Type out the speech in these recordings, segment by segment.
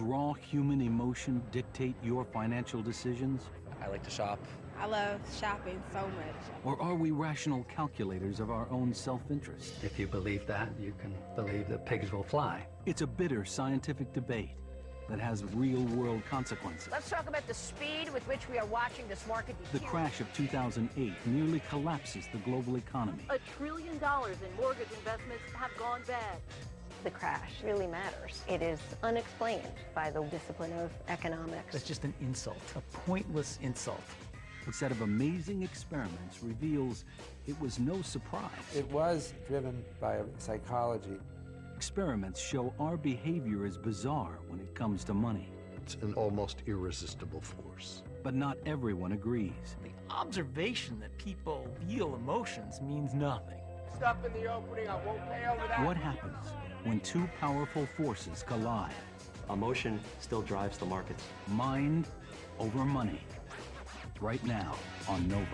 raw human emotion dictate your financial decisions? I like to shop. I love shopping so much. Or are we rational calculators of our own self-interest? If you believe that, you can believe that pigs will fly. It's a bitter scientific debate that has real-world consequences. Let's talk about the speed with which we are watching this market. The crash of 2008 nearly collapses the global economy. A trillion dollars in mortgage investments have gone bad. The crash really matters. It is unexplained by the discipline of economics. It's just an insult, a pointless insult. A set of amazing experiments reveals it was no surprise. It was driven by psychology. Experiments show our behavior is bizarre when it comes to money. It's an almost irresistible force. But not everyone agrees. The observation that people feel emotions means nothing. Stop in the opening, I won't pay over that. What happens when two powerful forces collide? Emotion still drives the markets. Mind over money right now on Nova.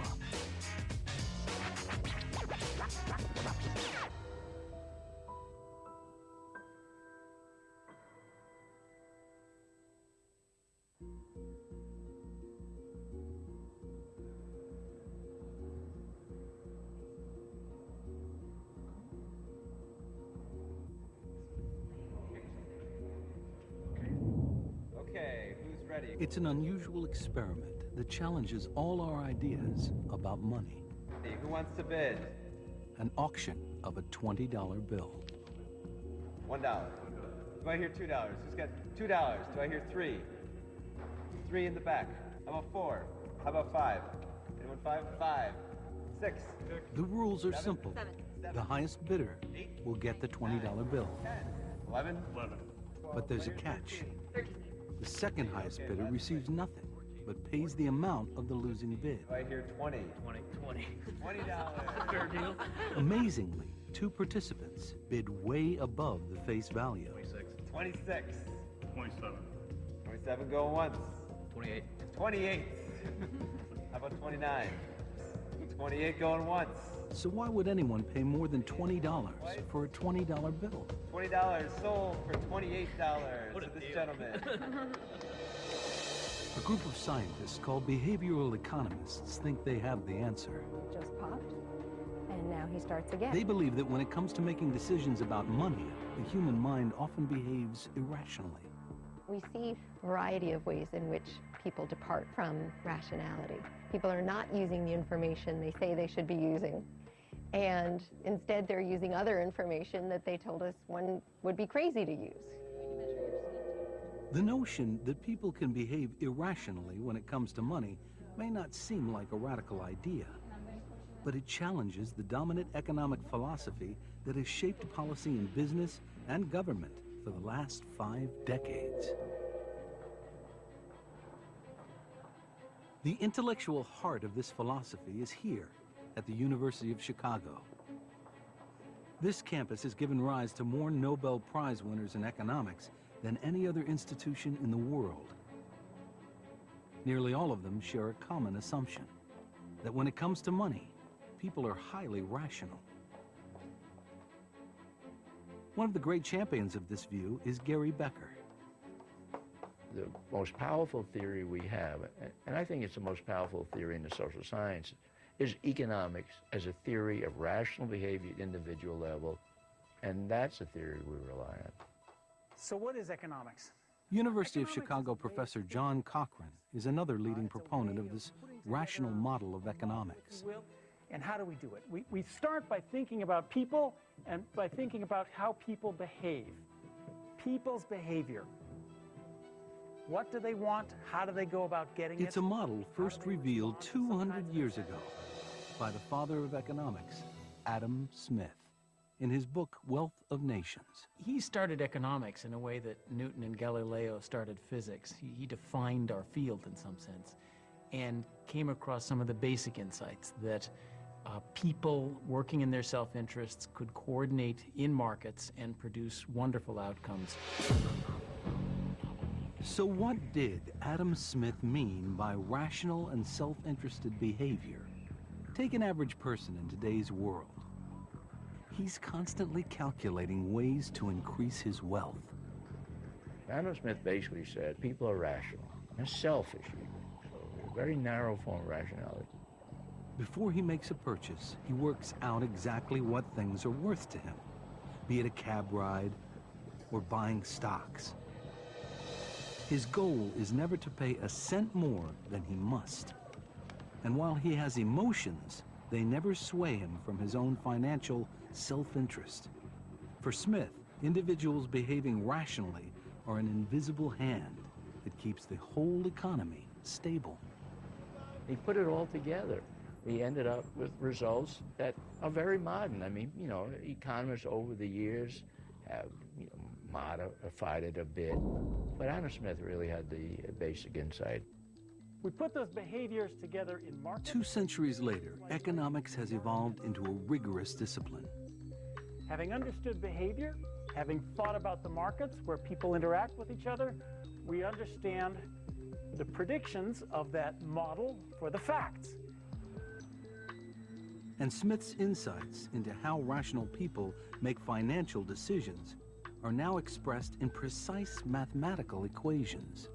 It's an unusual experiment that challenges all our ideas about money. Hey, who wants to bid? An auction of a $20 bill. One dollar. Do I hear two dollars? Who's got two dollars? Do I hear three? Three in the back. How about four? How about five? Anyone five? Five. Six. The rules are Seven. simple. Seven. The highest bidder will get the $20 bill. Ten. Eleven. Eleven. But there's a catch. The second highest bidder receives nothing, but pays the amount of the losing bid. Do I hear twenty? Twenty, twenty. Twenty dollars. Fair deal. Amazingly, two participants bid way above the face value. Twenty-six. Twenty-seven. Twenty-seven going once. Twenty-eight. Twenty-eight. How about twenty-nine? Twenty-eight going once. So why would anyone pay more than $20 for a $20 bill? Twenty dollars sold for twenty-eight dollars a to this deal. gentleman. A group of scientists called behavioral economists think they have the answer. Just popped, and now he starts again. They believe that when it comes to making decisions about money, the human mind often behaves irrationally. We see a variety of ways in which people depart from rationality. People are not using the information they say they should be using. And instead, they're using other information that they told us one would be crazy to use. The notion that people can behave irrationally when it comes to money may not seem like a radical idea, but it challenges the dominant economic philosophy that has shaped policy in business and government for the last five decades. The intellectual heart of this philosophy is here at the University of Chicago. This campus has given rise to more Nobel Prize winners in economics than any other institution in the world. Nearly all of them share a common assumption, that when it comes to money, people are highly rational. One of the great champions of this view is Gary Becker. The most powerful theory we have, and I think it's the most powerful theory in the social sciences, is economics as a theory of rational behavior at individual level, and that's a theory we rely on. So what is economics? University of Chicago professor John Cochrane is another uh, leading proponent of this rational model of economics. And how do we do it? We, we start by thinking about people and by thinking about how people behave. People's behavior. What do they want? How do they go about getting It's it? It's a model first revealed 200 years ago by the father of economics, Adam Smith, in his book Wealth of Nations. He started economics in a way that Newton and Galileo started physics. He, he defined our field in some sense and came across some of the basic insights that uh, people working in their self-interests could coordinate in markets and produce wonderful outcomes. So what did Adam Smith mean by rational and self-interested behavior? Take an average person in today's world. He's constantly calculating ways to increase his wealth. Adam Smith basically said people are rational and selfish. A very narrow form of rationality. Before he makes a purchase, he works out exactly what things are worth to him, be it a cab ride or buying stocks. His goal is never to pay a cent more than he must. And while he has emotions, they never sway him from his own financial self-interest. For Smith, individuals behaving rationally are an invisible hand that keeps the whole economy stable. He put it all together. We ended up with results that are very modern. I mean, you know, economists over the years have modified it a bit, but Adam Smith really had the basic insight. We put those behaviors together in markets. Two centuries later, economics has evolved into a rigorous discipline. Having understood behavior, having thought about the markets where people interact with each other, we understand the predictions of that model for the facts. And Smith's insights into how rational people make financial decisions are now expressed in precise mathematical equations.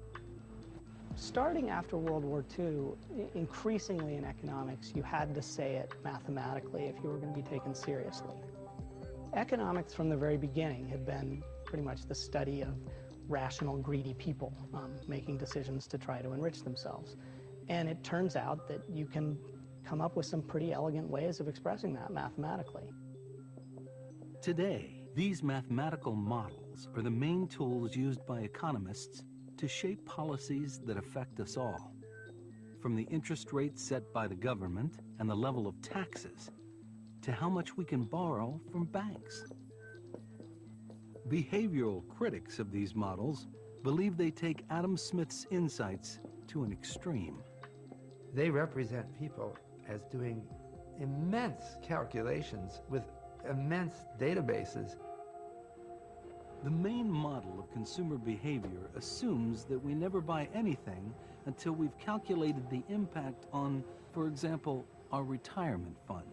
Starting after World War II, increasingly in economics, you had to say it mathematically if you were going to be taken seriously. Economics from the very beginning had been pretty much the study of rational, greedy people um, making decisions to try to enrich themselves. And it turns out that you can come up with some pretty elegant ways of expressing that mathematically. Today, these mathematical models are the main tools used by economists to shape policies that affect us all. From the interest rates set by the government and the level of taxes, to how much we can borrow from banks. Behavioral critics of these models believe they take Adam Smith's insights to an extreme. They represent people as doing immense calculations with immense databases. The main model of consumer behavior assumes that we never buy anything until we've calculated the impact on, for example, our retirement fund.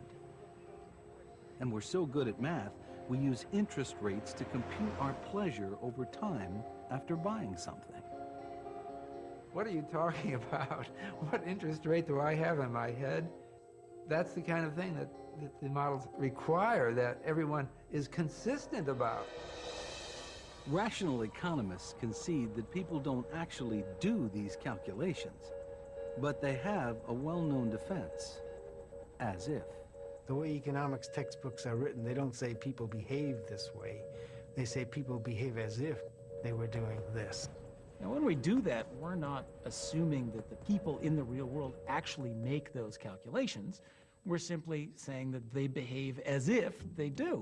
And we're so good at math, we use interest rates to compute our pleasure over time after buying something. What are you talking about? What interest rate do I have in my head? That's the kind of thing that, that the models require that everyone is consistent about. Rational economists concede that people don't actually do these calculations, but they have a well-known defense, as if. The way economics textbooks are written, they don't say people behave this way. They say people behave as if they were doing this. Now, when we do that, we're not assuming that the people in the real world actually make those calculations. We're simply saying that they behave as if they do.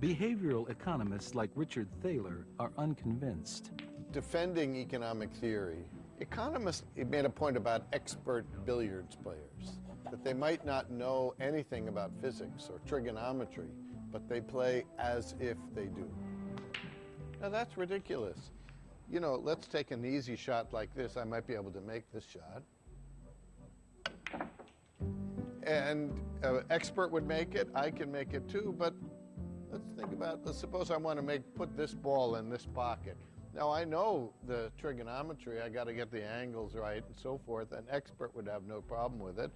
Behavioral economists like Richard Thaler are unconvinced. Defending economic theory, economists made a point about expert billiards players, that they might not know anything about physics or trigonometry, but they play as if they do. Now that's ridiculous. You know, let's take an easy shot like this. I might be able to make this shot. And an expert would make it, I can make it too, but let's think about, let's suppose I want to make, put this ball in this pocket. Now I know the trigonometry, I got to get the angles right and so forth. An expert would have no problem with it.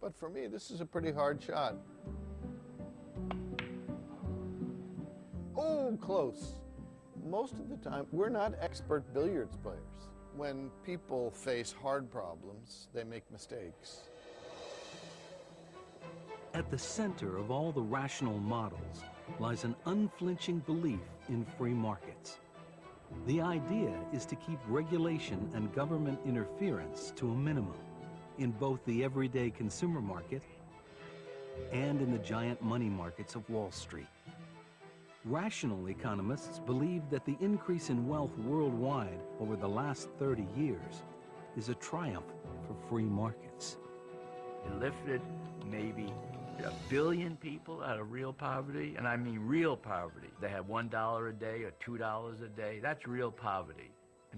But for me, this is a pretty hard shot. Oh, close. Most of the time, we're not expert billiards players. When people face hard problems, they make mistakes. At the center of all the rational models lies an unflinching belief in free markets. The idea is to keep regulation and government interference to a minimum in both the everyday consumer market and in the giant money markets of Wall Street. Rational economists believe that the increase in wealth worldwide over the last 30 years is a triumph for free markets. It lifted maybe a billion people out of real poverty, and I mean real poverty. They have $1 a day or $2 a day. That's real poverty.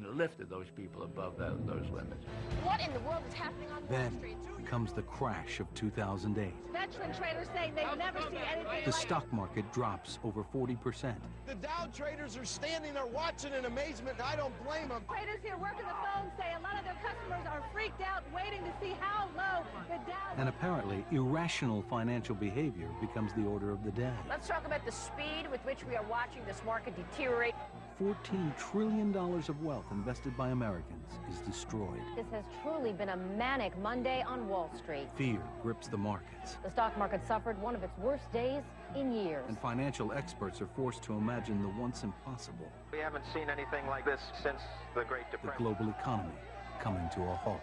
And lifted those people above that, those limits. What in the world is happening on Wall Then comes the crash of 2008. Veteran traders say they've never seen anything The like stock market drops over 40%. The Dow traders are standing there watching in amazement, and I don't blame them. Traders here working the phone say a lot of their customers are freaked out waiting to see how low the Dow And apparently, irrational financial behavior becomes the order of the day. Let's talk about the speed with which we are watching this market deteriorate. $14 trillion of wealth invested by Americans is destroyed. This has truly been a manic Monday on Wall Street. Fear grips the markets, The stock market suffered one of its worst days in years. and financial experts are forced to imagine the once impossible We haven't seen anything like this since the Great Depression. the global economy coming to a halt.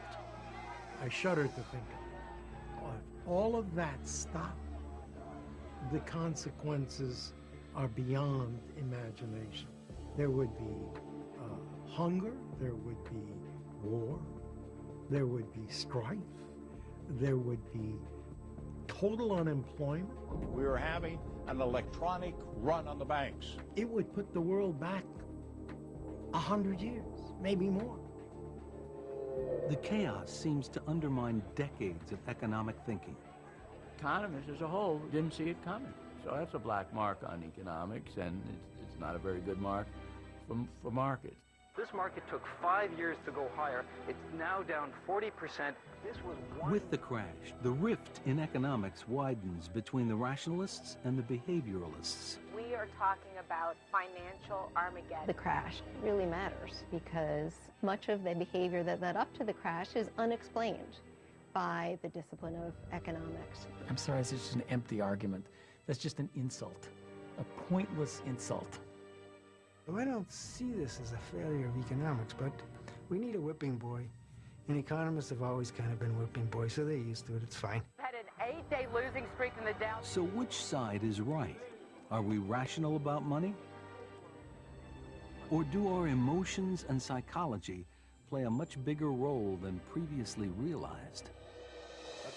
I shudder to think if all of that stopped, the consequences are beyond imagination. There would be uh, hunger, there would be war, there would be strife, there would be total unemployment. We are having an electronic run on the banks. It would put the world back a hundred years, maybe more. The chaos seems to undermine decades of economic thinking. Economists as a whole didn't see it coming. So that's a black mark on economics, and it's, it's not a very good mark for, for markets. This market took five years to go higher. It's now down 40%. This was one. With the crash, the rift in economics widens between the rationalists and the behavioralists. We are talking about financial Armageddon. The crash really matters because much of the behavior that led up to the crash is unexplained by the discipline of economics. I'm sorry, it's just an empty argument. That's just an insult, a pointless insult. Well, I don't see this as a failure of economics, but we need a whipping boy. And economists have always kind of been whipping boys, so they're used to it. It's fine. had an eight-day losing streak in the Dow. So which side is right? Are we rational about money? Or do our emotions and psychology play a much bigger role than previously realized?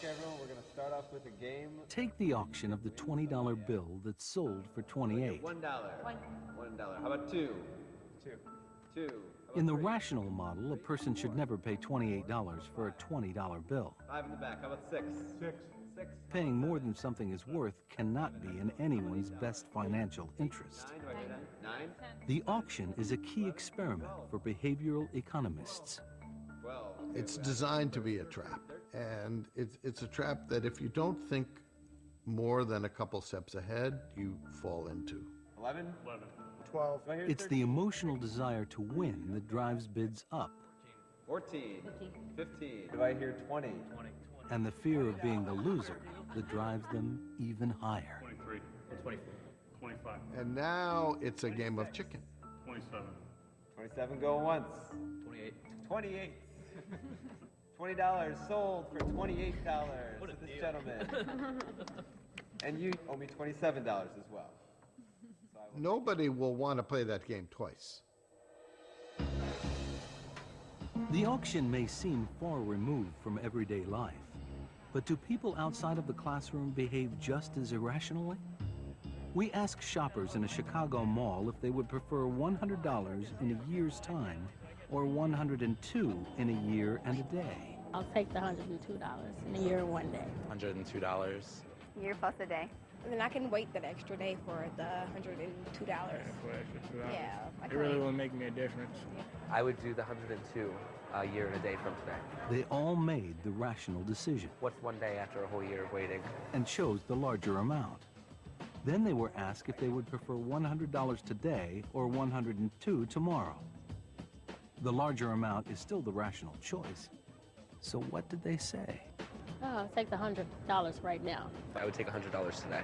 Okay, everyone, we're going to start off with a game. Take the auction of the $20 bill that sold for 28. One dollar. One dollar. How about two? Two. Two. In the rational model, a person should never pay $28 for a $20 bill. Five in the back. How about six? Six. Six. Paying more than something is worth cannot be in anyone's best financial interest. Nine. Do I hear that? Nine. The auction is a key experiment for behavioral economists. Twelve. It's designed to be a trap. And it's, it's a trap that if you don't think more than a couple steps ahead, you fall into. Eleven. Eleven. Twelve. Do I hear It's the emotional desire to win that drives bids up, 14. 15. Do I hear 20? 20. and the fear of being the loser that drives them even higher. 23. 24. 25. And now it's a game of chicken. 27. 27 go once. 28. 28. $20 sold for $28 to this gentleman. and you owe me $27 as well. Nobody will want to play that game twice. The auction may seem far removed from everyday life, but do people outside of the classroom behave just as irrationally? We asked shoppers in a Chicago mall if they would prefer $100 in a year's time or 102 in a year and a day. I'll take the $102 in a year and one day. $102. Year plus a day. And then I can wait that extra day for the $102. Yeah, I It really wait. will make me a difference. I would do the 102 a year and a day from today. They all made the rational decision What's one day after a whole year of waiting? and chose the larger amount. Then they were asked if they would prefer $100 today or 102 tomorrow. The larger amount is still the rational choice. So what did they say? Oh, I'll take the $100 right now. I would take a $100 today.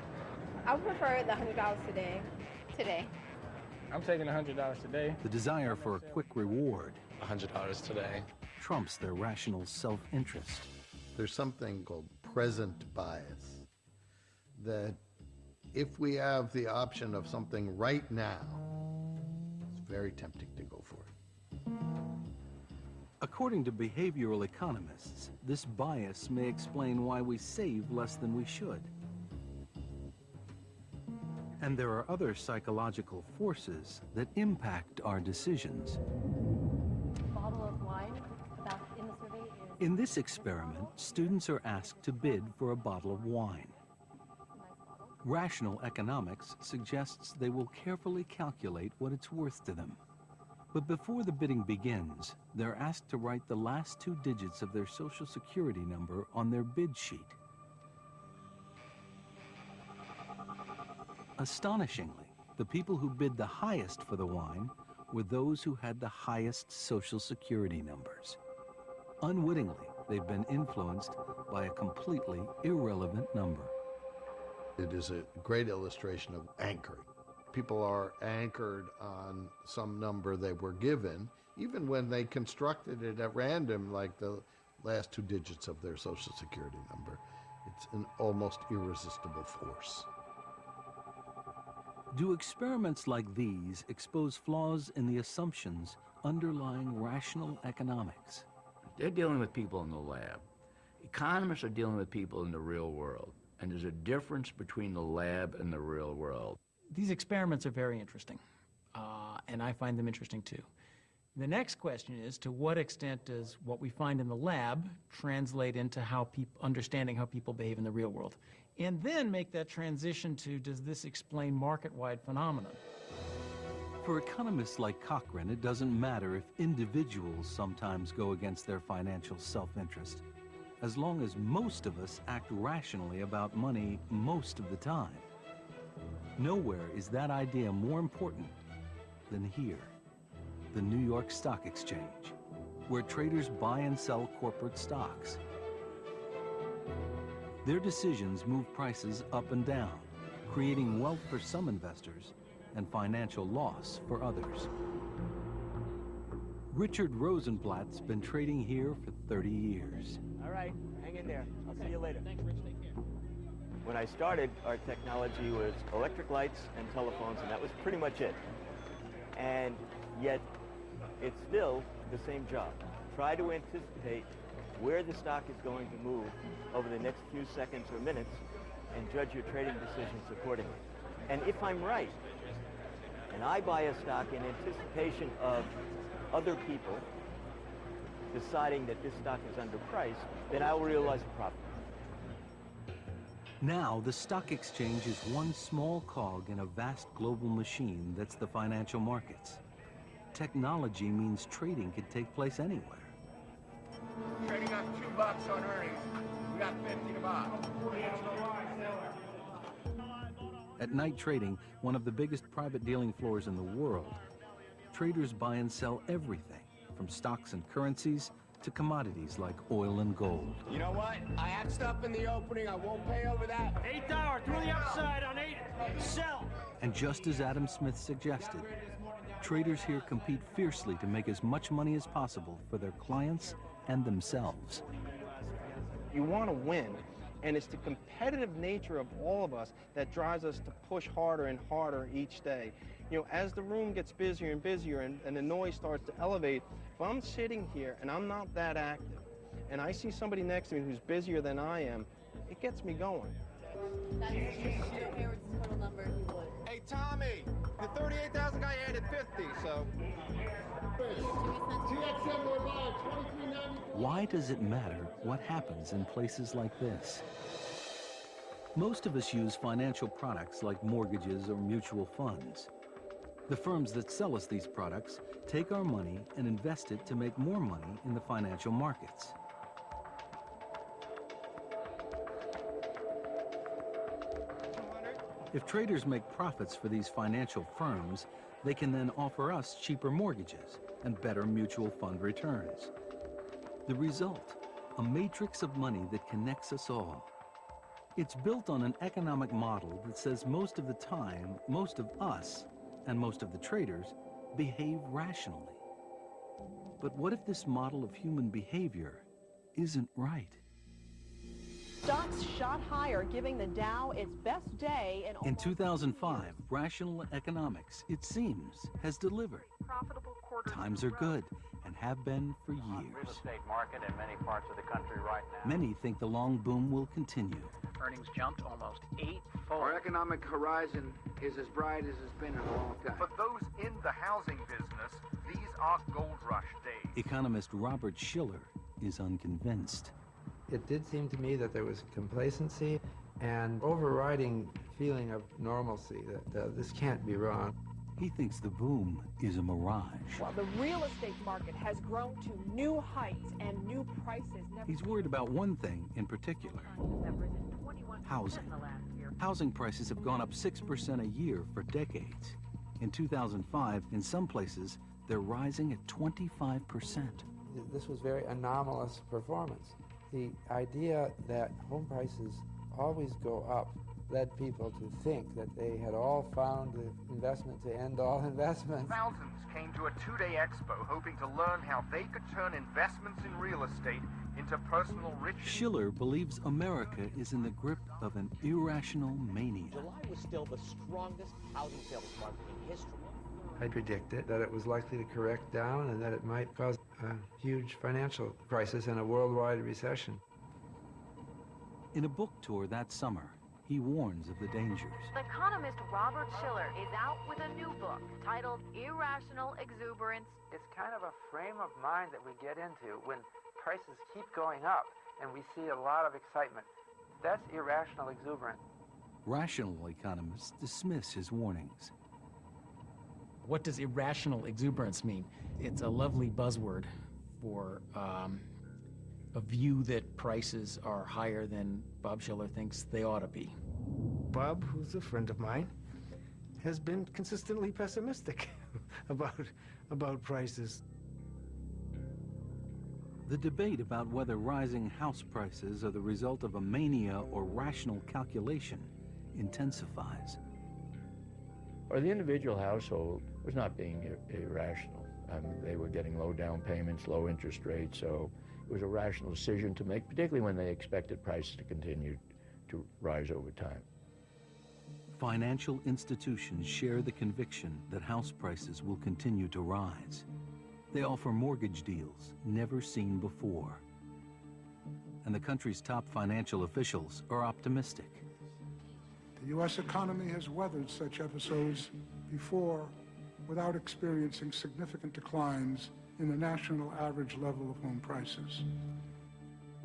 I would prefer the $100 today. Today. I'm taking a $100 today. The desire for a quick reward—a $100 today. trumps their rational self-interest. There's something called present bias. That if we have the option of something right now, it's very tempting According to behavioral economists, this bias may explain why we save less than we should. And there are other psychological forces that impact our decisions. In this experiment, students are asked to bid for a bottle of wine. Rational economics suggests they will carefully calculate what it's worth to them. But before the bidding begins, they're asked to write the last two digits of their social security number on their bid sheet. Astonishingly, the people who bid the highest for the wine were those who had the highest social security numbers. Unwittingly, they've been influenced by a completely irrelevant number. It is a great illustration of anchoring. People are anchored on some number they were given, even when they constructed it at random, like the last two digits of their social security number. It's an almost irresistible force. Do experiments like these expose flaws in the assumptions underlying rational economics? They're dealing with people in the lab. Economists are dealing with people in the real world. And there's a difference between the lab and the real world. These experiments are very interesting, uh, and I find them interesting too. The next question is, to what extent does what we find in the lab translate into how understanding how people behave in the real world? And then make that transition to, does this explain market-wide phenomena? For economists like Cochrane, it doesn't matter if individuals sometimes go against their financial self-interest, as long as most of us act rationally about money most of the time. Nowhere is that idea more important than here, the New York Stock Exchange, where traders buy and sell corporate stocks. Their decisions move prices up and down, creating wealth for some investors and financial loss for others. Richard Rosenblatt's been trading here for 30 years. All right, hang in there. I'll see you later. Thanks, Rich. When I started, our technology was electric lights and telephones, and that was pretty much it. And yet, it's still the same job. Try to anticipate where the stock is going to move over the next few seconds or minutes and judge your trading decisions accordingly. And if I'm right, and I buy a stock in anticipation of other people deciding that this stock is underpriced, then I will realize a profit. Now, the stock exchange is one small cog in a vast global machine that's the financial markets. Technology means trading can take place anywhere. Trading on two bucks on earnings. We got 50 to buy. At night trading, one of the biggest private dealing floors in the world, traders buy and sell everything, from stocks and currencies to commodities like oil and gold. You know what? I had stuff in the opening. I won't pay over that. Eight dollar through the upside on eight. Sell. And just as Adam Smith suggested, traders here compete fiercely to make as much money as possible for their clients and themselves. You want to win, and it's the competitive nature of all of us that drives us to push harder and harder each day. You know, as the room gets busier and busier and, and the noise starts to elevate, if I'm sitting here and I'm not that active, and I see somebody next to me who's busier than I am, it gets me going. That's total number. Hey, Tommy, the 38,000 guy added 50, so. Why does it matter what happens in places like this? Most of us use financial products like mortgages or mutual funds. The firms that sell us these products take our money and invest it to make more money in the financial markets. If traders make profits for these financial firms, they can then offer us cheaper mortgages and better mutual fund returns. The result, a matrix of money that connects us all. It's built on an economic model that says most of the time, most of us, and most of the traders, behave rationally. But what if this model of human behavior isn't right? Stocks shot higher, giving the Dow its best day in In 2005, rational economics, it seems, has delivered. Times are good and have been for Real years. estate market in many parts of the country right now. Many think the long boom will continue. Earnings jumped almost eightfold. Our economic horizon is as bright as it's been in a long time. For those in the housing business, these are gold rush days. Economist Robert Shiller is unconvinced. It did seem to me that there was complacency and overriding feeling of normalcy, that uh, this can't be wrong. He thinks the boom is a mirage. While the real estate market has grown to new heights and new prices. Never He's worried about one thing in particular housing. Housing prices have gone up 6% a year for decades. In 2005, in some places, they're rising at 25%. This was very anomalous performance. The idea that home prices always go up led people to think that they had all found the investment to end all investments. Thousands came to a two-day expo hoping to learn how they could turn investments in real estate into personal riches. Shiller believes America is in the grip of an irrational mania. July was still the strongest housing sales market in history. I predicted that it was likely to correct down and that it might cause a huge financial crisis and a worldwide recession. In a book tour that summer, he warns of the dangers. Economist Robert Shiller is out with a new book titled Irrational Exuberance. It's kind of a frame of mind that we get into when prices keep going up and we see a lot of excitement. That's irrational exuberance. Rational economists dismiss his warnings. What does irrational exuberance mean? It's a lovely buzzword for um, a view that prices are higher than Bob Shiller thinks they ought to be. Bob, who's a friend of mine, has been consistently pessimistic about, about prices. The debate about whether rising house prices are the result of a mania or rational calculation intensifies. Or the individual household was not being ir irrational. I mean, they were getting low down payments, low interest rates, so it was a rational decision to make, particularly when they expected prices to continue to rise over time. Financial institutions share the conviction that house prices will continue to rise. They offer mortgage deals never seen before. And the country's top financial officials are optimistic. The U.S. economy has weathered such episodes before without experiencing significant declines in the national average level of home prices.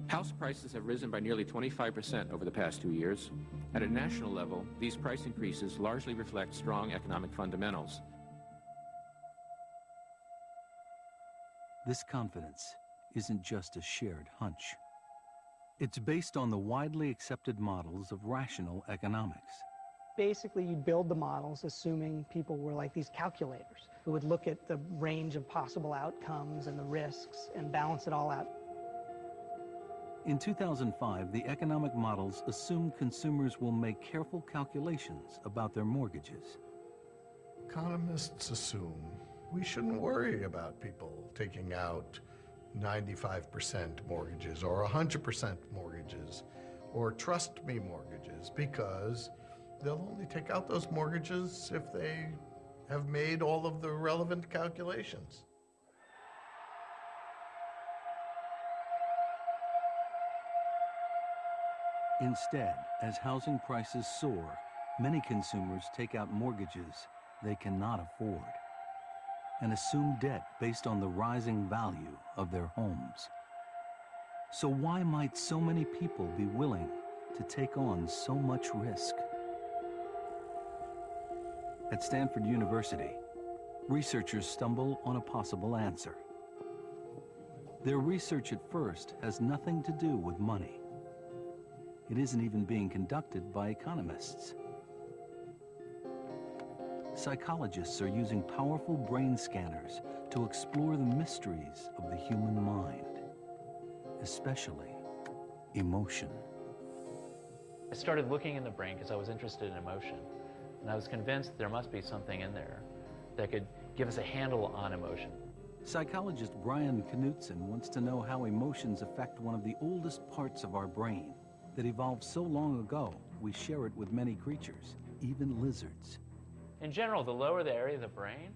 House prices have risen by nearly 25% over the past two years. At a national level, these price increases largely reflect strong economic fundamentals. This confidence isn't just a shared hunch. It's based on the widely accepted models of rational economics. Basically, you'd build the models assuming people were like these calculators who would look at the range of possible outcomes and the risks and balance it all out. In 2005, the economic models assumed consumers will make careful calculations about their mortgages. Economists assume we shouldn't worry about people taking out 95% mortgages or 100% mortgages or trust me mortgages because they'll only take out those mortgages if they have made all of the relevant calculations. Instead, as housing prices soar, many consumers take out mortgages they cannot afford and assume debt based on the rising value of their homes. So why might so many people be willing to take on so much risk? At Stanford University, researchers stumble on a possible answer. Their research at first has nothing to do with money. It isn't even being conducted by economists. Psychologists are using powerful brain scanners to explore the mysteries of the human mind, especially emotion. I started looking in the brain because I was interested in emotion. And I was convinced there must be something in there that could give us a handle on emotion. Psychologist Brian Knutson wants to know how emotions affect one of the oldest parts of our brain that evolved so long ago we share it with many creatures, even lizards. In general, the lower the area of the brain,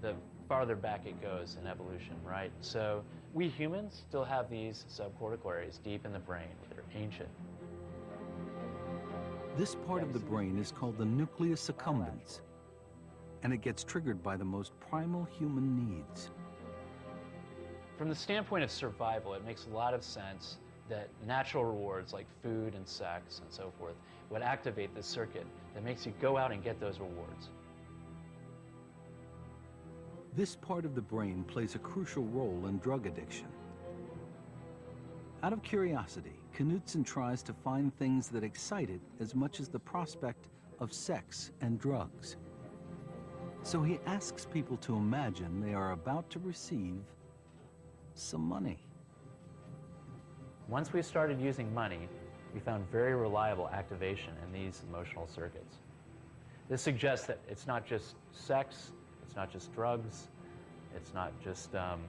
the farther back it goes in evolution, right? So we humans still have these subcortical areas deep in the brain that are ancient. This part of the brain is called the nucleus accumbens, and it gets triggered by the most primal human needs. From the standpoint of survival, it makes a lot of sense that natural rewards like food and sex and so forth would activate this circuit that makes you go out and get those rewards. This part of the brain plays a crucial role in drug addiction. Out of curiosity, Knutson tries to find things that excite it as much as the prospect of sex and drugs. So he asks people to imagine they are about to receive some money. Once we started using money, we found very reliable activation in these emotional circuits. This suggests that it's not just sex, it's not just drugs, it's not just um,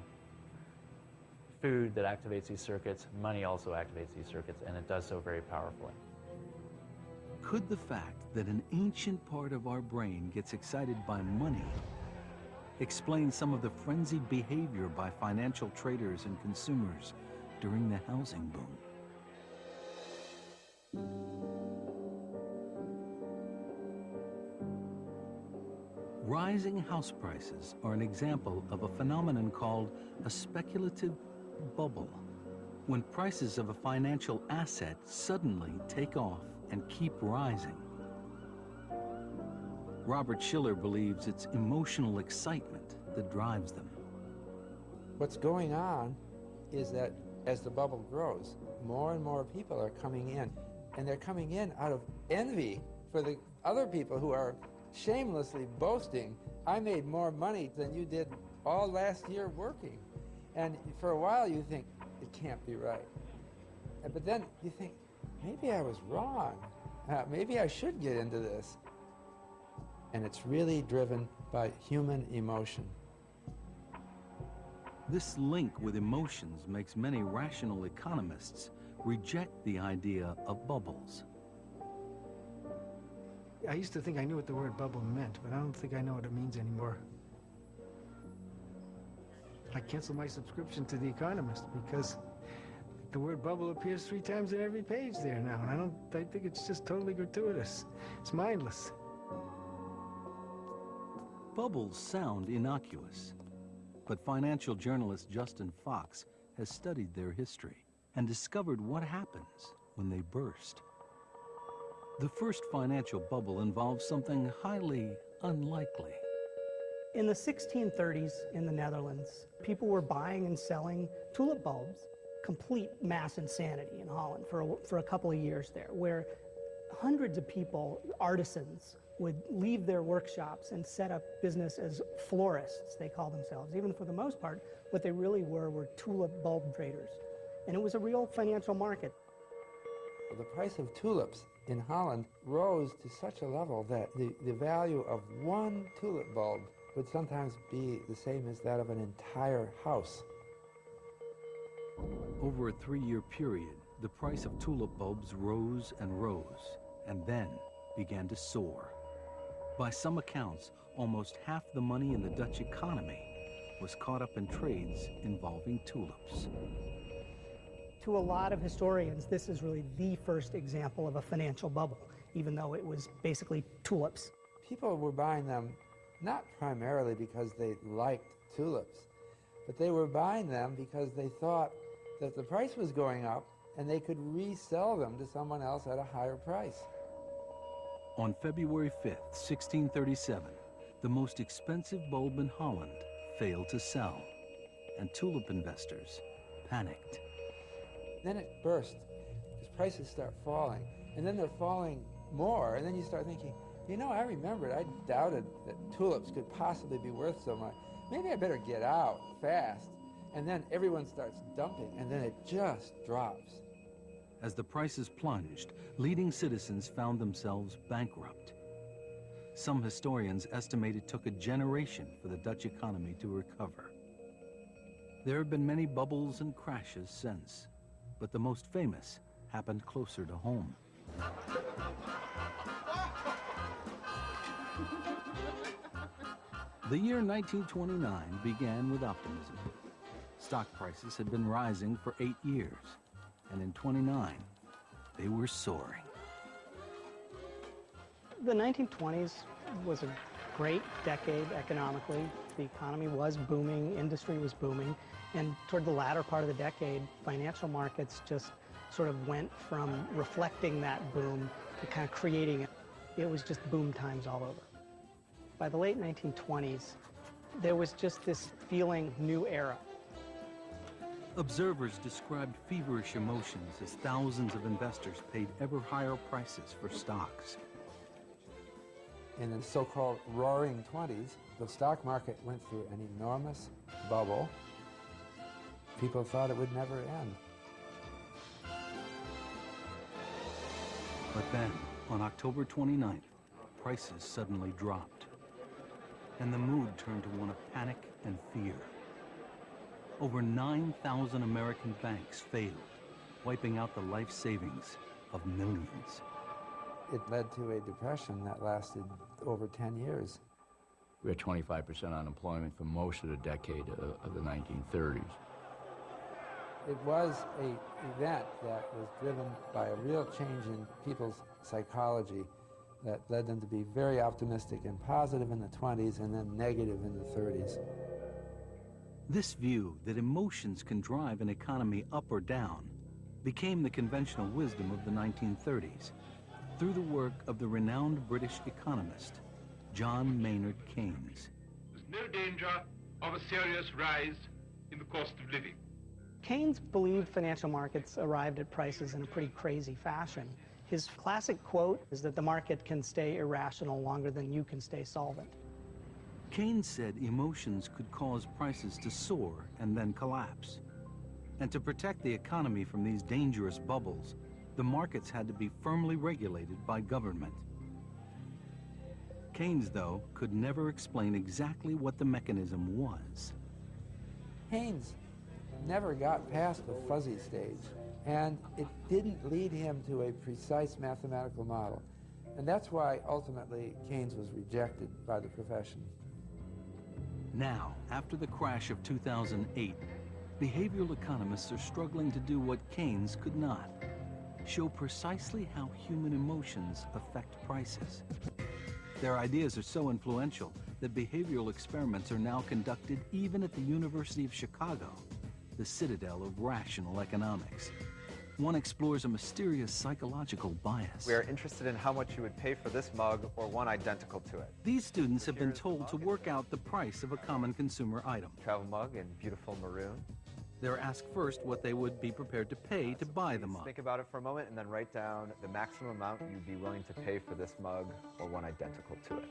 food that activates these circuits, money also activates these circuits, and it does so very powerfully. Could the fact that an ancient part of our brain gets excited by money explain some of the frenzied behavior by financial traders and consumers during the housing boom? Rising house prices are an example of a phenomenon called a speculative bubble, when prices of a financial asset suddenly take off and keep rising. Robert Shiller believes it's emotional excitement that drives them. What's going on is that as the bubble grows, more and more people are coming in, and they're coming in out of envy for the other people who are shamelessly boasting, I made more money than you did all last year working. And for a while you think, it can't be right. But then you think, maybe I was wrong. Uh, maybe I should get into this. And it's really driven by human emotion. This link with emotions makes many rational economists reject the idea of bubbles. I used to think I knew what the word bubble meant, but I don't think I know what it means anymore. I canceled my subscription to The Economist because the word bubble appears three times in every page there now, and I don't I think it's just totally gratuitous. It's mindless. Bubbles sound innocuous, but financial journalist Justin Fox has studied their history and discovered what happens when they burst. The first financial bubble involves something highly unlikely. In the 1630s in the Netherlands, people were buying and selling tulip bulbs. Complete mass insanity in Holland for a, for a couple of years there, where hundreds of people, artisans, would leave their workshops and set up business as florists, they call themselves. Even for the most part, what they really were were tulip bulb traders. And it was a real financial market. The price of tulips in Holland rose to such a level that the, the value of one tulip bulb would sometimes be the same as that of an entire house. Over a three-year period, the price of tulip bulbs rose and rose, and then began to soar. By some accounts, almost half the money in the Dutch economy was caught up in trades involving tulips. To a lot of historians, this is really the first example of a financial bubble, even though it was basically tulips. People were buying them not primarily because they liked tulips, but they were buying them because they thought that the price was going up and they could resell them to someone else at a higher price. On February 5th, 1637, the most expensive bulb in Holland failed to sell, and tulip investors panicked. Then it burst, because prices start falling, and then they're falling more, and then you start thinking, you know, I remembered, I doubted that tulips could possibly be worth so much. Maybe I better get out fast. And then everyone starts dumping, and then it just drops. As the prices plunged, leading citizens found themselves bankrupt. Some historians estimate it took a generation for the Dutch economy to recover. There have been many bubbles and crashes since, but the most famous happened closer to home. The year 1929 began with optimism. Stock prices had been rising for eight years, and in 29, they were soaring. The 1920s was a great decade economically. The economy was booming, industry was booming, and toward the latter part of the decade, financial markets just sort of went from reflecting that boom to kind of creating it. It was just boom times all over. By the late 1920s, there was just this feeling new era. Observers described feverish emotions as thousands of investors paid ever higher prices for stocks. In the so-called roaring 20s, the stock market went through an enormous bubble. People thought it would never end. But then, on October 29th, prices suddenly dropped. And the mood turned to one of panic and fear. Over 9,000 American banks failed, wiping out the life savings of millions. It led to a depression that lasted over 10 years. We had 25% unemployment for most of the decade of, of the 1930s. It was a event that was driven by a real change in people's psychology that led them to be very optimistic and positive in the 20s and then negative in the 30s. This view that emotions can drive an economy up or down became the conventional wisdom of the 1930s through the work of the renowned British economist, John Maynard Keynes. There's no danger of a serious rise in the cost of living. Keynes believed financial markets arrived at prices in a pretty crazy fashion. His classic quote is that the market can stay irrational longer than you can stay solvent. Keynes said emotions could cause prices to soar and then collapse. And to protect the economy from these dangerous bubbles, the markets had to be firmly regulated by government. Keynes, though, could never explain exactly what the mechanism was. Keynes never got past the fuzzy stage, and it didn't lead him to a precise mathematical model. And that's why, ultimately, Keynes was rejected by the profession. Now, after the crash of 2008, behavioral economists are struggling to do what Keynes could not, show precisely how human emotions affect prices. Their ideas are so influential that behavioral experiments are now conducted even at the University of Chicago, the citadel of rational economics. One explores a mysterious psychological bias. We are interested in how much you would pay for this mug or one identical to it. These students have been told to work out the price of a common consumer item. Travel mug in beautiful maroon. They're asked first what they would be prepared to pay to buy the mug. Think about it for a moment and then write down the maximum amount you'd be willing to pay for this mug or one identical to it.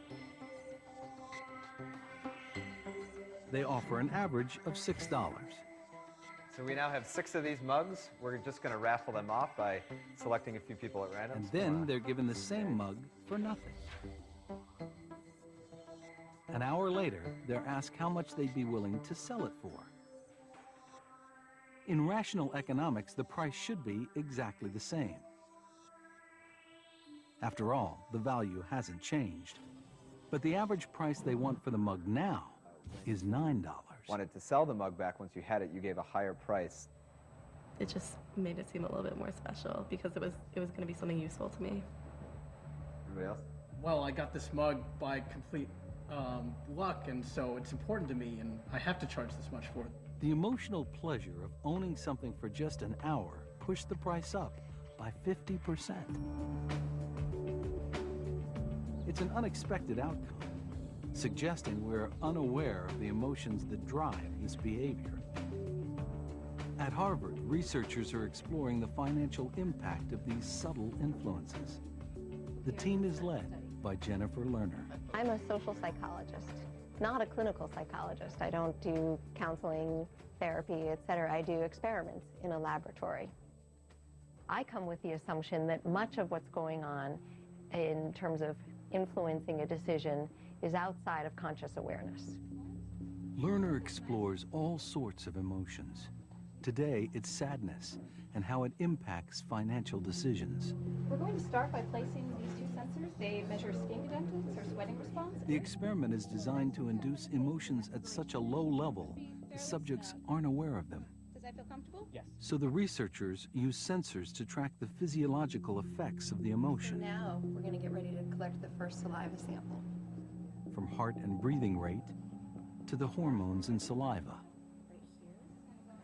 They offer an average of $6. So we now have six of these mugs. We're just going to raffle them off by selecting a few people at random. And then they're given the same mug for nothing. An hour later, they're asked how much they'd be willing to sell it for. In rational economics, the price should be exactly the same. After all, the value hasn't changed. But the average price they want for the mug now is $9. Wanted to sell the mug back once you had it, you gave a higher price. It just made it seem a little bit more special because it was it was going to be something useful to me. Everybody else? Well, I got this mug by complete um, luck, and so it's important to me, and I have to charge this much for it. The emotional pleasure of owning something for just an hour pushed the price up by 50%. It's an unexpected outcome, suggesting we're unaware of the emotions that drive this behavior. At Harvard, researchers are exploring the financial impact of these subtle influences. The team is led by Jennifer Lerner. I'm a social psychologist, not a clinical psychologist. I don't do counseling, therapy, etc. I do experiments in a laboratory. I come with the assumption that much of what's going on in terms of influencing a decision is outside of conscious awareness. Lerner explores all sorts of emotions. Today, it's sadness and how it impacts financial decisions. We're going to start by placing these two sensors. They measure skin conductance or sweating response. The experiment is designed to induce emotions at such a low level, the subjects aren't aware of them. Does that feel comfortable? Yes. So the researchers use sensors to track the physiological effects of the emotion. Now, we're going to get ready to collect the first saliva sample. From heart and breathing rate, to the hormones in saliva.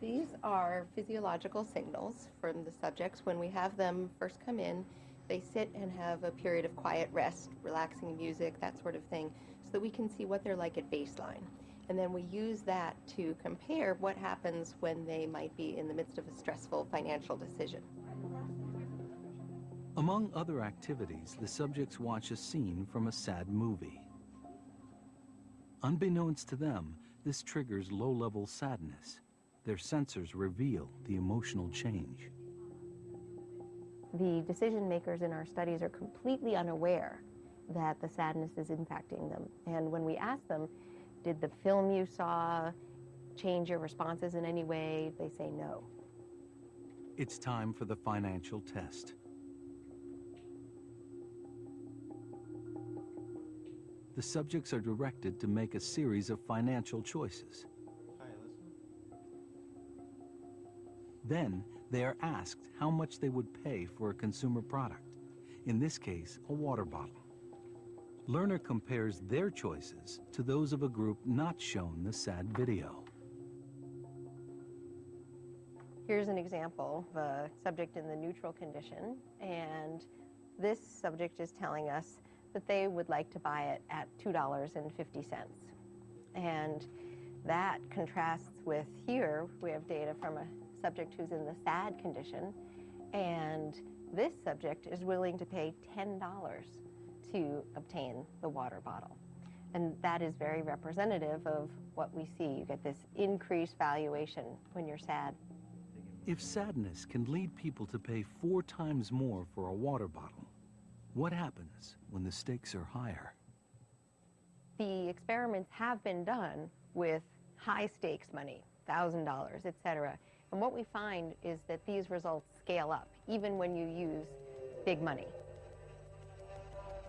These are physiological signals from the subjects. When we have them first come in, they sit and have a period of quiet rest, relaxing music, that sort of thing, so that we can see what they're like at baseline. And then we use that to compare what happens when they might be in the midst of a stressful financial decision. Among other activities, the subjects watch a scene from a sad movie. Unbeknownst to them, this triggers low-level sadness. Their sensors reveal the emotional change. The decision makers in our studies are completely unaware that the sadness is impacting them. And when we ask them, did the film you saw change your responses in any way, they say no. It's time for the financial test. The subjects are directed to make a series of financial choices. Then they are asked how much they would pay for a consumer product, in this case, a water bottle. Lerner compares their choices to those of a group not shown the sad video. Here's an example of a subject in the neutral condition, and this subject is telling us that they would like to buy it at $2.50. And that contrasts with here, we have data from a subject who's in the sad condition, and this subject is willing to pay $10 to obtain the water bottle. And that is very representative of what we see. You get this increased valuation when you're sad. If sadness can lead people to pay four times more for a water bottle, what happens when the stakes are higher? The experiments have been done with high stakes money, $1,000, et cetera. And what we find is that these results scale up, even when you use big money.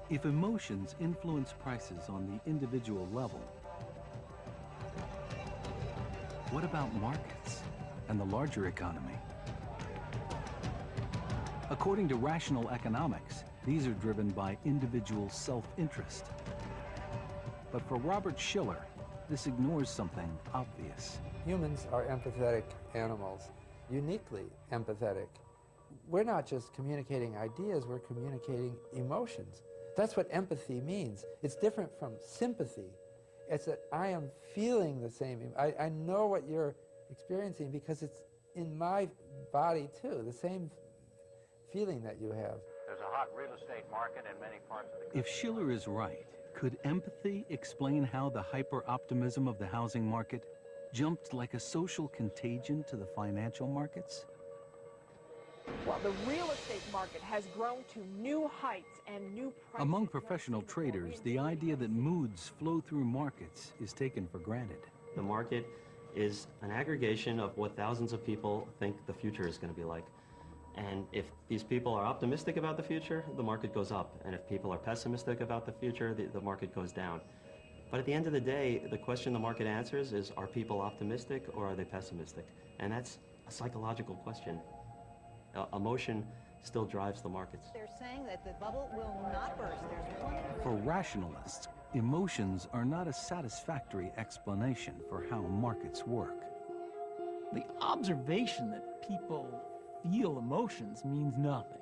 If emotions influence prices on the individual level, what about markets and the larger economy? According to rational economics, these are driven by individual self-interest. But for Robert Shiller, this ignores something obvious. Humans are empathetic animals, uniquely empathetic. We're not just communicating ideas, we're communicating emotions. That's what empathy means. It's different from sympathy. It's that I am feeling the same. I, I know what you're experiencing because it's in my body too, the same feeling that you have. There's a hot real estate market in many parts of the country. If Shiller is right, could empathy explain how the hyper-optimism of the housing market jumped like a social contagion to the financial markets? Well, the real estate market has grown to new heights and new prices. Among professional traders, the idea that moods flow through markets is taken for granted. The market is an aggregation of what thousands of people think the future is going to be like. And if these people are optimistic about the future, the market goes up. And if people are pessimistic about the future, the, the market goes down. But at the end of the day, the question the market answers is, are people optimistic or are they pessimistic? And that's a psychological question. Uh, emotion still drives the markets. They're saying that the bubble will not burst. There's For rationalists, emotions are not a satisfactory explanation for how markets work. The observation that people feel emotions means nothing.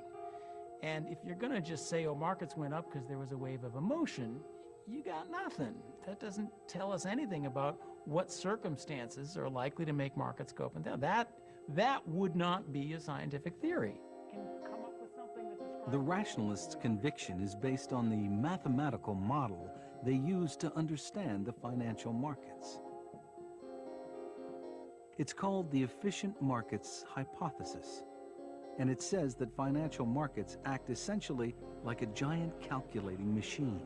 And if you're going to just say, oh, markets went up because there was a wave of emotion, you got nothing. That doesn't tell us anything about what circumstances are likely to make markets go up and down. That, that would not be a scientific theory. The rationalists' conviction is based on the mathematical model they use to understand the financial markets. It's called the efficient markets hypothesis, and it says that financial markets act essentially like a giant calculating machine,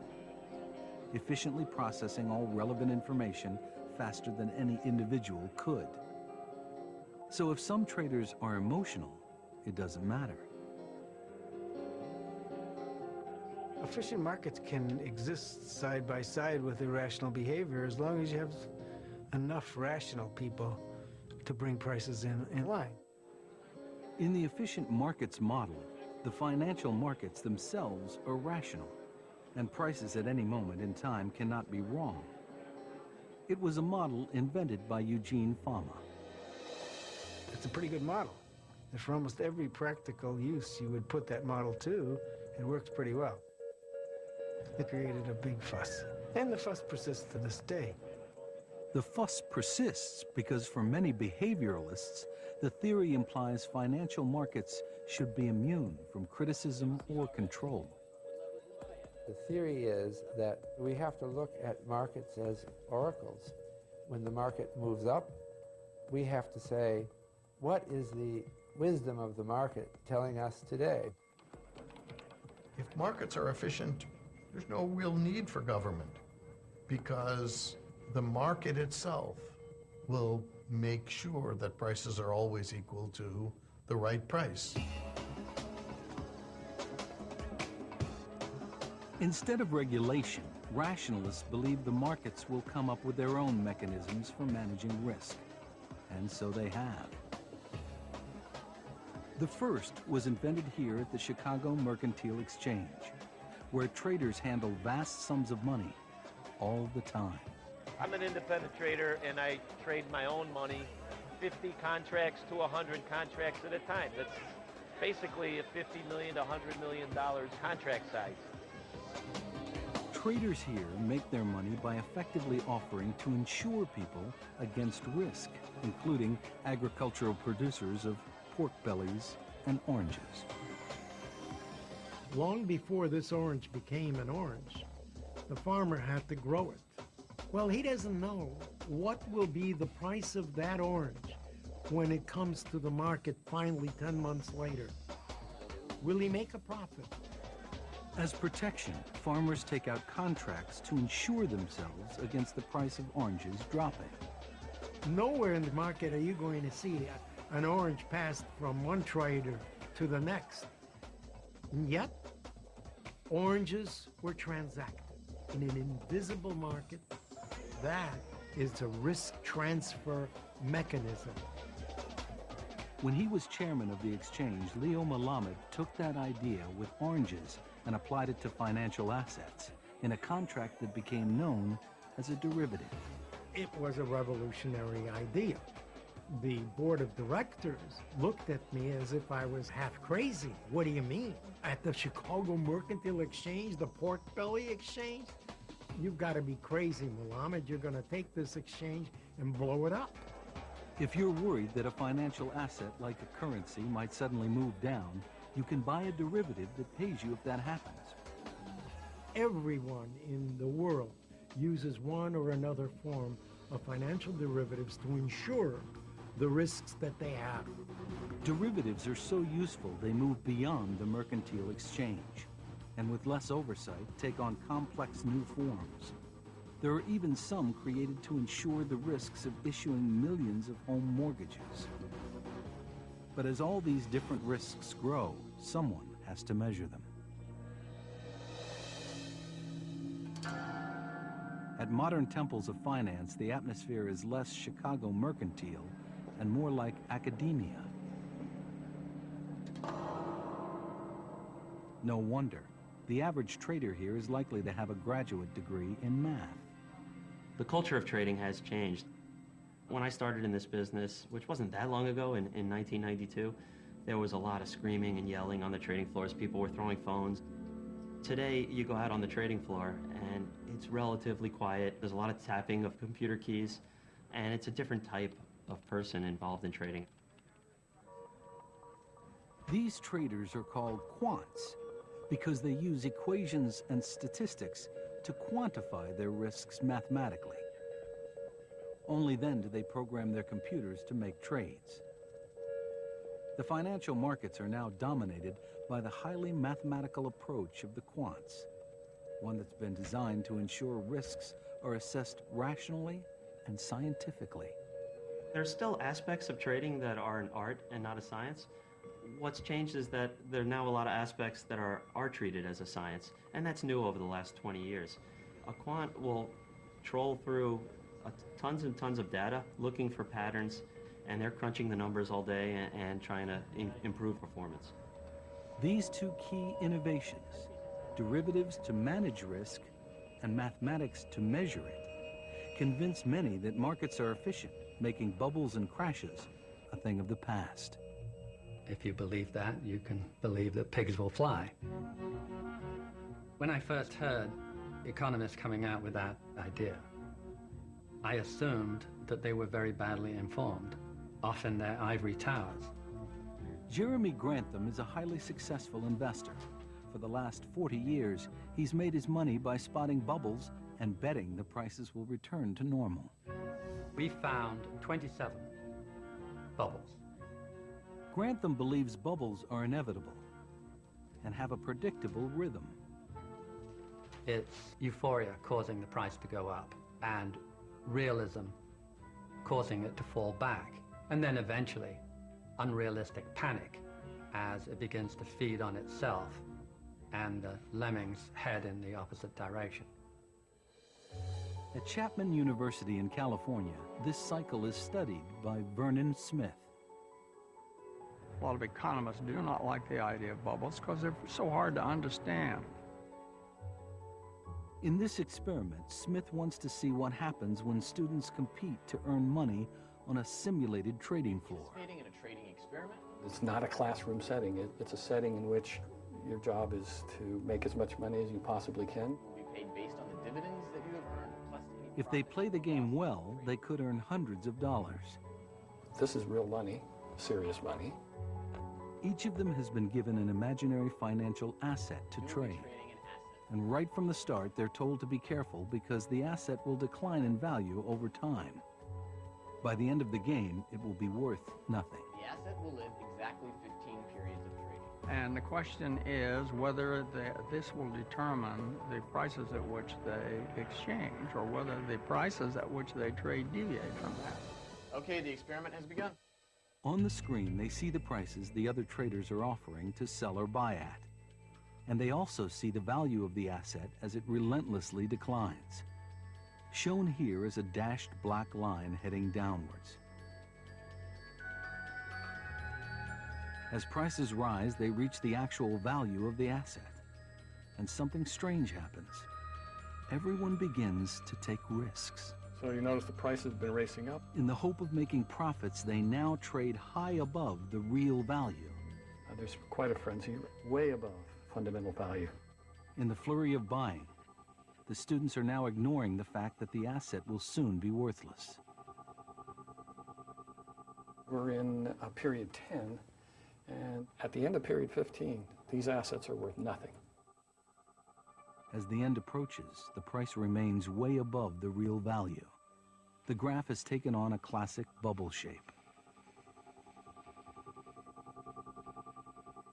efficiently processing all relevant information faster than any individual could. So if some traders are emotional, it doesn't matter. Efficient markets can exist side by side with irrational behavior as long as you have enough rational people to bring prices in, in line. In the efficient markets model, the financial markets themselves are rational, and prices at any moment in time cannot be wrong. It was a model invented by Eugene Fama. It's a pretty good model. And for almost every practical use you would put that model to, it works pretty well. It created a big fuss. And the fuss persists to this day. The fuss persists because for many behavioralists, the theory implies financial markets should be immune from criticism or control. The theory is that we have to look at markets as oracles. When the market moves up, we have to say, what is the wisdom of the market telling us today? If markets are efficient, there's no real need for government because the market itself will make sure that prices are always equal to the right price. Instead of regulation, rationalists believe the markets will come up with their own mechanisms for managing risk. And so they have. The first was invented here at the Chicago Mercantile Exchange, where traders handle vast sums of money all the time. I'm an independent trader and I trade my own money, 50 contracts to 100 contracts at a time. That's basically a 50 million to 100 million dollars contract size. Traders here make their money by effectively offering to insure people against risk, including agricultural producers of pork bellies and oranges. Long before this orange became an orange, the farmer had to grow it. Well, he doesn't know what will be the price of that orange when it comes to the market finally 10 months later. Will he make a profit? As protection, farmers take out contracts to insure themselves against the price of oranges dropping. Nowhere in the market are you going to see an orange passed from one trader to the next. And yet, oranges were transacted in an invisible market. That is a risk transfer mechanism. When he was chairman of the exchange, Leo Melamed took that idea with oranges and applied it to financial assets in a contract that became known as a derivative. It was a revolutionary idea. The board of directors looked at me as if I was half crazy. What do you mean? At the Chicago Mercantile Exchange, the Pork Belly Exchange? You've got to be crazy, Muhammad. You're going to take this exchange and blow it up. If you're worried that a financial asset like a currency might suddenly move down, you can buy a derivative that pays you if that happens. Everyone in the world uses one or another form of financial derivatives to ensure the risks that they have. Derivatives are so useful they move beyond the mercantile exchange, and with less oversight, take on complex new forms. There are even some created to ensure the risks of issuing millions of home mortgages. But as all these different risks grow, someone has to measure them. At modern temples of finance, the atmosphere is less Chicago mercantile and more like academia. No wonder. The average trader here is likely to have a graduate degree in math. The culture of trading has changed. When I started in this business, which wasn't that long ago, in, in 1992, there was a lot of screaming and yelling on the trading floors. People were throwing phones. Today, you go out on the trading floor and it's relatively quiet. There's a lot of tapping of computer keys, and it's a different type of person involved in trading. These traders are called quants because they use equations and statistics to quantify their risks mathematically. Only then do they program their computers to make trades. The financial markets are now dominated by the highly mathematical approach of the quants, one that's been designed to ensure risks are assessed rationally and scientifically. There's still aspects of trading that are an art and not a science. What's changed is that there are now a lot of aspects that are, are treated as a science, and that's new over the last 20 years. A quant will troll through tons and tons of data looking for patterns, and they're crunching the numbers all day and, and trying to improve performance. These two key innovations, derivatives to manage risk and mathematics to measure it, convince many that markets are efficient, making bubbles and crashes a thing of the past. If you believe that, you can believe that pigs will fly. When I first heard economists coming out with that idea, I assumed that they were very badly informed, off in their ivory towers. Jeremy Grantham is a highly successful investor. For the last 40 years, he's made his money by spotting bubbles and betting the prices will return to normal. We found 27 bubbles. Grantham believes bubbles are inevitable and have a predictable rhythm. It's euphoria causing the price to go up and realism causing it to fall back. And then eventually, unrealistic panic as it begins to feed on itself and the lemmings head in the opposite direction. At Chapman University in California, this cycle is studied by Vernon Smith. A lot of economists do not like the idea of bubbles because they're so hard to understand. In this experiment, Smith wants to see what happens when students compete to earn money on a simulated trading floor. Participating in a trading experiment? It's not a classroom setting. It, it's a setting in which your job is to make as much money as you possibly can. Be paid based on the dividends that you have earned, plus any If they play the game well, they could earn hundreds of dollars. This is real money, serious money. Each of them has been given an imaginary financial asset to trade. And right from the start, they're told to be careful because the asset will decline in value over time. By the end of the game, it will be worth nothing. The asset will live exactly 15 periods of trading. And the question is whether the, this will determine the prices at which they exchange or whether the prices at which they trade deviate from that. Okay, the experiment has begun. On the screen, they see the prices the other traders are offering to sell or buy at. And they also see the value of the asset as it relentlessly declines. Shown here is a dashed black line heading downwards. As prices rise, they reach the actual value of the asset. And something strange happens. Everyone begins to take risks. So you notice the price has been racing up. In the hope of making profits, they now trade high above the real value. Uh, there's quite a frenzy, way above fundamental value. In the flurry of buying, the students are now ignoring the fact that the asset will soon be worthless. We're in uh, period 10, and at the end of period 15, these assets are worth nothing. As the end approaches, the price remains way above the real value. The graph has taken on a classic bubble shape.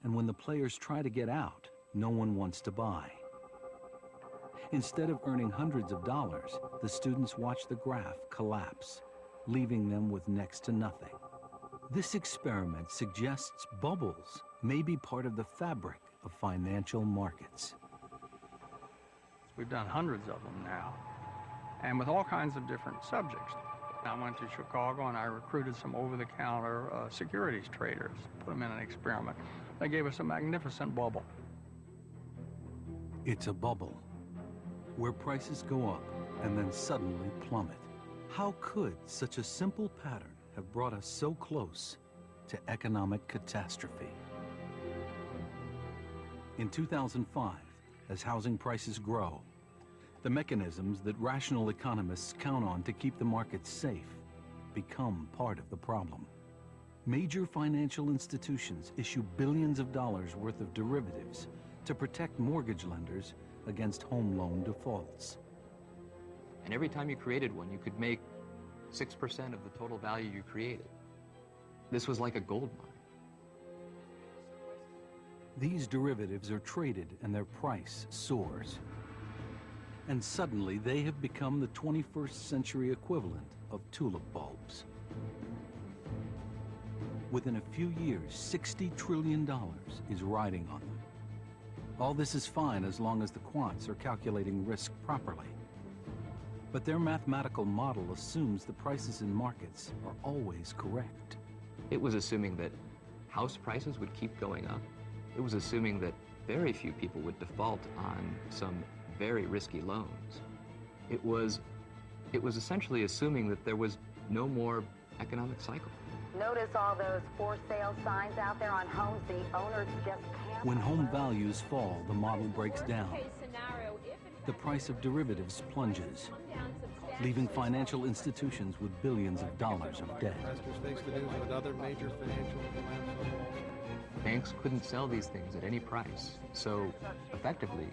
And when the players try to get out, no one wants to buy. Instead of earning hundreds of dollars, the students watch the graph collapse, leaving them with next to nothing. This experiment suggests bubbles may be part of the fabric of financial markets. We've done hundreds of them now, and with all kinds of different subjects. I went to Chicago and I recruited some over-the-counter uh, securities traders, put them in an experiment. They gave us a magnificent bubble. It's a bubble where prices go up and then suddenly plummet. How could such a simple pattern have brought us so close to economic catastrophe? In 2005, as housing prices grow, the mechanisms that rational economists count on to keep the markets safe become part of the problem. Major financial institutions issue billions of dollars worth of derivatives to protect mortgage lenders against home loan defaults. And every time you created one, you could make 6% of the total value you created. This was like a gold mine. These derivatives are traded and their price soars. And suddenly they have become the 21st century equivalent of tulip bulbs. Within a few years, $60 trillion is riding on them. All this is fine as long as the quants are calculating risk properly. But their mathematical model assumes the prices in markets are always correct. It was assuming that house prices would keep going up. It was assuming that very few people would default on some very risky loans. It was it was essentially assuming that there was no more economic cycle. Notice all those for sale signs out there on homes the owners just can't. When home values fall, the model breaks down. The price of derivatives plunges, leaving financial institutions with billions of dollars of debt. Banks couldn't sell these things at any price, so effectively,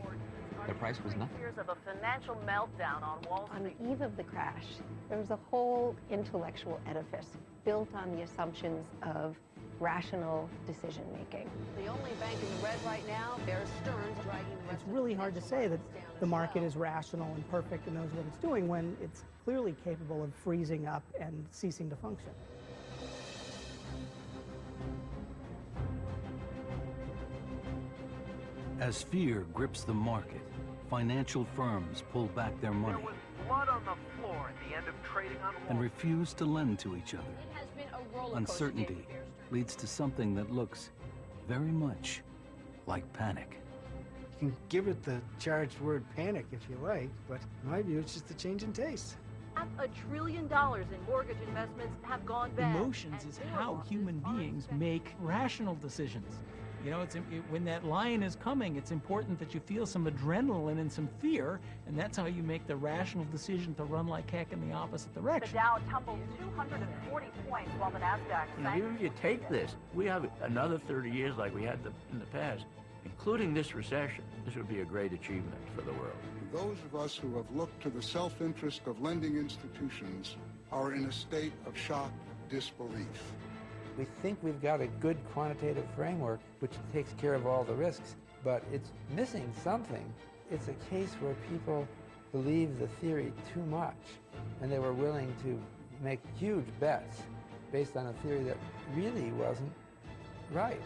their price was nothing. Fears of a financial meltdown on Wall On the eve of the crash, there was a whole intellectual edifice built on the assumptions of rational decision making. The only bank in the red right now, Bear Stearns dragging the It's really hard to say that the market is rational and perfect and knows what it's doing when it's clearly capable of freezing up and ceasing to function. As fear grips the market, financial firms pull back their money Blood on the floor at the end of trading on and refuse to lend to each other. has been a roller Uncertainty leads to something that looks very much like panic. You can give it the charged word panic if you like, but in my view, it's just a change in taste. Half a trillion dollars in mortgage investments have gone bad. Emotions is how human beings make rational decisions. You know, it's it, when that lion is coming, it's important that you feel some adrenaline and some fear, and that's how you make the rational decision to run like heck in the opposite direction. The direction. Dow tumbled 240 points while the Nasdaq You know, even if you take this, we have another 30 years like we had the, in the past, including this recession. This would be a great achievement for the world. Those of us who have looked to the self-interest of lending institutions are in a state of shocked disbelief. We think we've got a good quantitative framework which takes care of all the risks, but it's missing something. It's a case where people believe the theory too much, and they were willing to make huge bets based on a theory that really wasn't right.